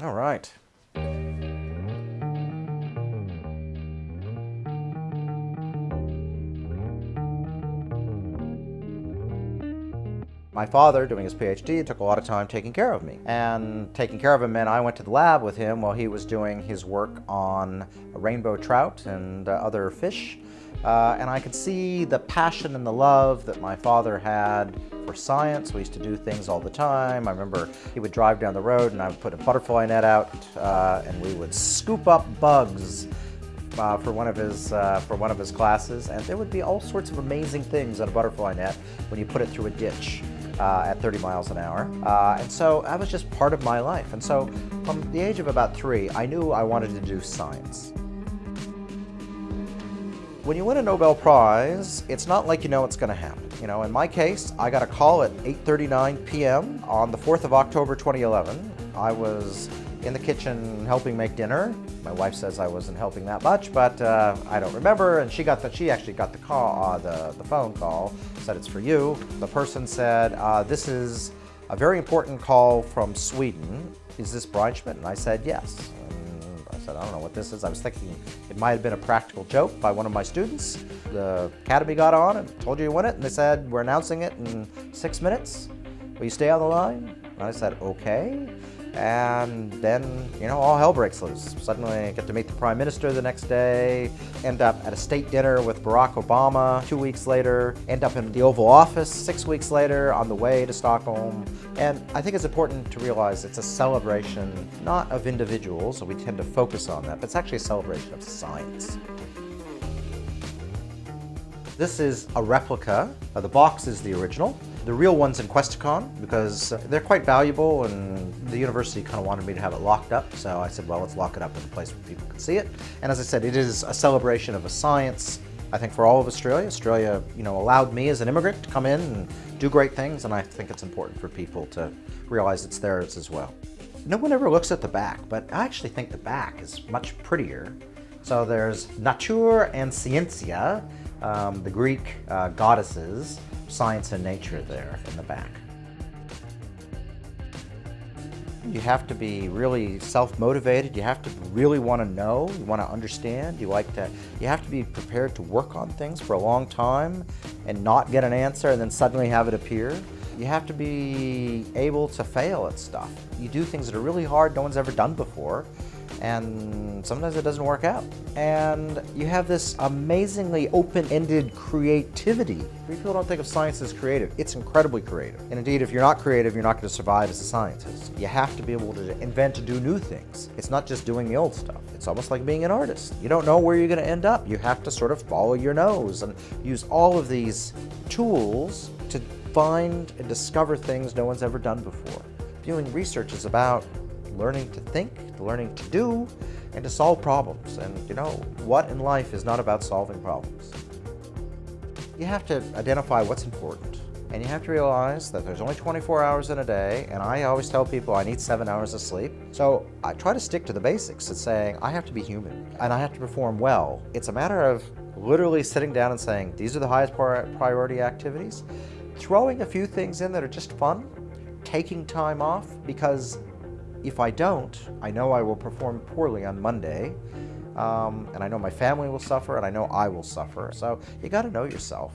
All right. My father, doing his PhD, took a lot of time taking care of me. And taking care of him meant I went to the lab with him while he was doing his work on rainbow trout and uh, other fish. Uh, and I could see the passion and the love that my father had for science. We used to do things all the time. I remember he would drive down the road and I would put a butterfly net out uh, and we would scoop up bugs uh, for one of his uh, for one of his classes, and there would be all sorts of amazing things on a butterfly net when you put it through a ditch uh, at 30 miles an hour. Uh, and so that was just part of my life. And so from the age of about three, I knew I wanted to do science. When you win a Nobel Prize, it's not like you know it's going to happen. You know, in my case, I got a call at 8.39 p.m. on the 4th of October 2011. I was in the kitchen helping make dinner. My wife says I wasn't helping that much, but uh, I don't remember. And she got the, she actually got the call, uh, the, the phone call, said it's for you. The person said, uh, this is a very important call from Sweden. Is this Brian Schmidt? And I said, yes. And said, I don't know what this is. I was thinking it might have been a practical joke by one of my students. The academy got on and told you you won it. And they said, we're announcing it in six minutes. Will you stay on the line? And I said, okay and then, you know, all hell breaks loose. Suddenly I get to meet the Prime Minister the next day, end up at a state dinner with Barack Obama two weeks later, end up in the Oval Office six weeks later on the way to Stockholm. And I think it's important to realize it's a celebration not of individuals, so we tend to focus on that, but it's actually a celebration of science. This is a replica. Uh, the box is the original. The real one's in Questacon because they're quite valuable and the university kind of wanted me to have it locked up. So I said, well, let's lock it up in a place where people can see it. And as I said, it is a celebration of a science, I think for all of Australia. Australia, you know, allowed me as an immigrant to come in and do great things. And I think it's important for people to realize it's theirs as well. No one ever looks at the back, but I actually think the back is much prettier. So there's Nature and Scientia, um, the Greek uh, goddesses, science and nature there in the back. You have to be really self-motivated. You have to really want to know. You want to understand. You like to. You have to be prepared to work on things for a long time and not get an answer and then suddenly have it appear. You have to be able to fail at stuff. You do things that are really hard, no one's ever done before, and sometimes it doesn't work out. And you have this amazingly open-ended creativity. People don't think of science as creative. It's incredibly creative. And indeed, if you're not creative, you're not going to survive as a scientist. You have to be able to invent and do new things. It's not just doing the old stuff. It's almost like being an artist. You don't know where you're going to end up. You have to sort of follow your nose and use all of these tools to find and discover things no one's ever done before. Doing research is about learning to think, to learning to do, and to solve problems. And you know, what in life is not about solving problems? You have to identify what's important. And you have to realize that there's only 24 hours in a day, and I always tell people I need seven hours of sleep. So I try to stick to the basics It's saying I have to be human, and I have to perform well. It's a matter of literally sitting down and saying, these are the highest priority activities, throwing a few things in that are just fun, taking time off, because if I don't, I know I will perform poorly on Monday, um, and I know my family will suffer, and I know I will suffer. So you got to know yourself.